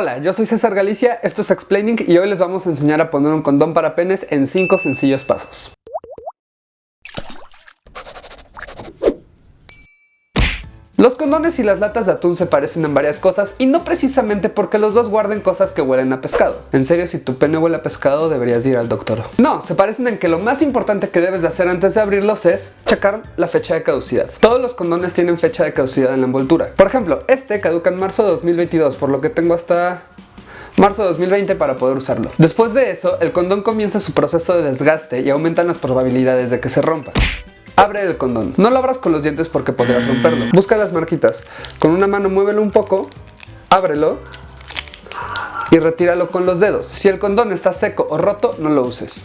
Hola, yo soy César Galicia, esto es Explaining y hoy les vamos a enseñar a poner un condón para penes en 5 sencillos pasos. Los condones y las latas de atún se parecen en varias cosas y no precisamente porque los dos guarden cosas que huelen a pescado. En serio, si tu pene huele a pescado deberías ir al doctor. No, se parecen en que lo más importante que debes de hacer antes de abrirlos es checar la fecha de caducidad. Todos los condones tienen fecha de caducidad en la envoltura. Por ejemplo, este caduca en marzo de 2022, por lo que tengo hasta marzo de 2020 para poder usarlo. Después de eso, el condón comienza su proceso de desgaste y aumentan las probabilidades de que se rompa. Abre el condón. No lo abras con los dientes porque podrías romperlo. Busca las marquitas. Con una mano muévelo un poco, ábrelo y retíralo con los dedos. Si el condón está seco o roto, no lo uses.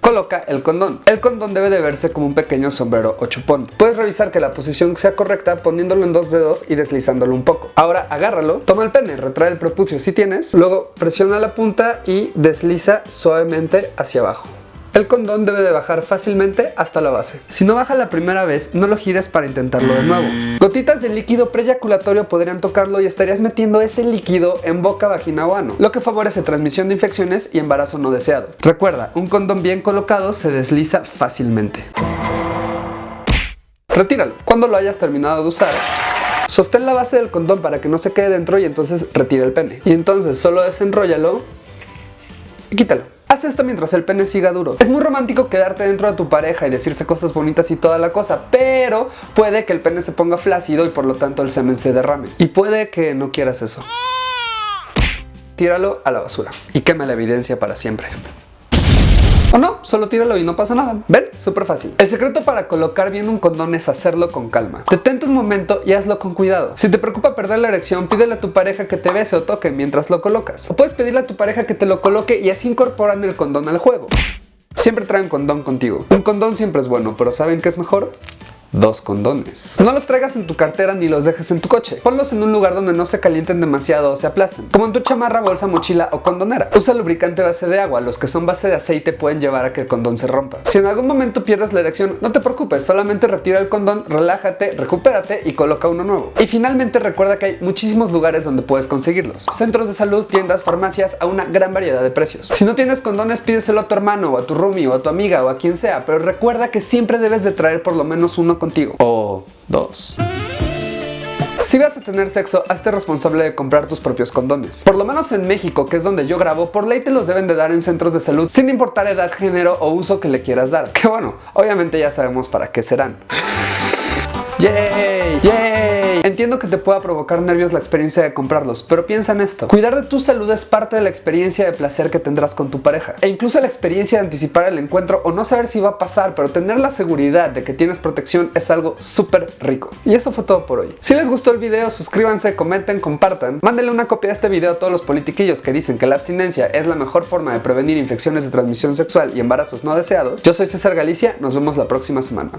Coloca el condón. El condón debe de verse como un pequeño sombrero o chupón. Puedes revisar que la posición sea correcta poniéndolo en dos dedos y deslizándolo un poco. Ahora agárralo, toma el pene, retrae el prepucio si tienes, luego presiona la punta y desliza suavemente hacia abajo. El condón debe de bajar fácilmente hasta la base. Si no baja la primera vez, no lo gires para intentarlo de nuevo. Gotitas de líquido preyaculatorio podrían tocarlo y estarías metiendo ese líquido en boca, vagina o ano, lo que favorece transmisión de infecciones y embarazo no deseado. Recuerda, un condón bien colocado se desliza fácilmente. Retíralo. Cuando lo hayas terminado de usar, sostén la base del condón para que no se quede dentro y entonces retira el pene. Y entonces solo desenróllalo y quítalo. Haz esto mientras el pene siga duro. Es muy romántico quedarte dentro de tu pareja y decirse cosas bonitas y toda la cosa, pero puede que el pene se ponga flácido y por lo tanto el semen se derrame. Y puede que no quieras eso. Tíralo a la basura y quema la evidencia para siempre. O no, solo tíralo y no pasa nada. ¿Ven? Súper fácil. El secreto para colocar bien un condón es hacerlo con calma. Detente un momento y hazlo con cuidado. Si te preocupa perder la erección, pídele a tu pareja que te bese o toque mientras lo colocas. O puedes pedirle a tu pareja que te lo coloque y así incorporan el condón al juego. Siempre traen condón contigo. Un condón siempre es bueno, pero ¿saben qué es mejor? Dos condones. No los traigas en tu cartera ni los dejes en tu coche. Ponlos en un lugar donde no se calienten demasiado o se aplasten, como en tu chamarra, bolsa, mochila o condonera. Usa lubricante base de agua, los que son base de aceite pueden llevar a que el condón se rompa. Si en algún momento pierdes la erección, no te preocupes, solamente retira el condón, relájate, recupérate y coloca uno nuevo. Y finalmente recuerda que hay muchísimos lugares donde puedes conseguirlos. Centros de salud, tiendas, farmacias, a una gran variedad de precios. Si no tienes condones, pídeselo a tu hermano o a tu roomie o a tu amiga o a quien sea, pero recuerda que siempre debes de traer por lo menos uno contigo. O dos. Si vas a tener sexo, hazte responsable de comprar tus propios condones. Por lo menos en México, que es donde yo grabo, por ley te los deben de dar en centros de salud, sin importar edad, género o uso que le quieras dar. Que bueno, obviamente ya sabemos para qué serán. ¡Yay! ¡Yay! Entiendo que te pueda provocar nervios la experiencia de comprarlos, pero piensa en esto. Cuidar de tu salud es parte de la experiencia de placer que tendrás con tu pareja. E incluso la experiencia de anticipar el encuentro o no saber si va a pasar, pero tener la seguridad de que tienes protección es algo súper rico. Y eso fue todo por hoy. Si les gustó el video, suscríbanse, comenten, compartan. Mándenle una copia de este video a todos los politiquillos que dicen que la abstinencia es la mejor forma de prevenir infecciones de transmisión sexual y embarazos no deseados. Yo soy César Galicia, nos vemos la próxima semana.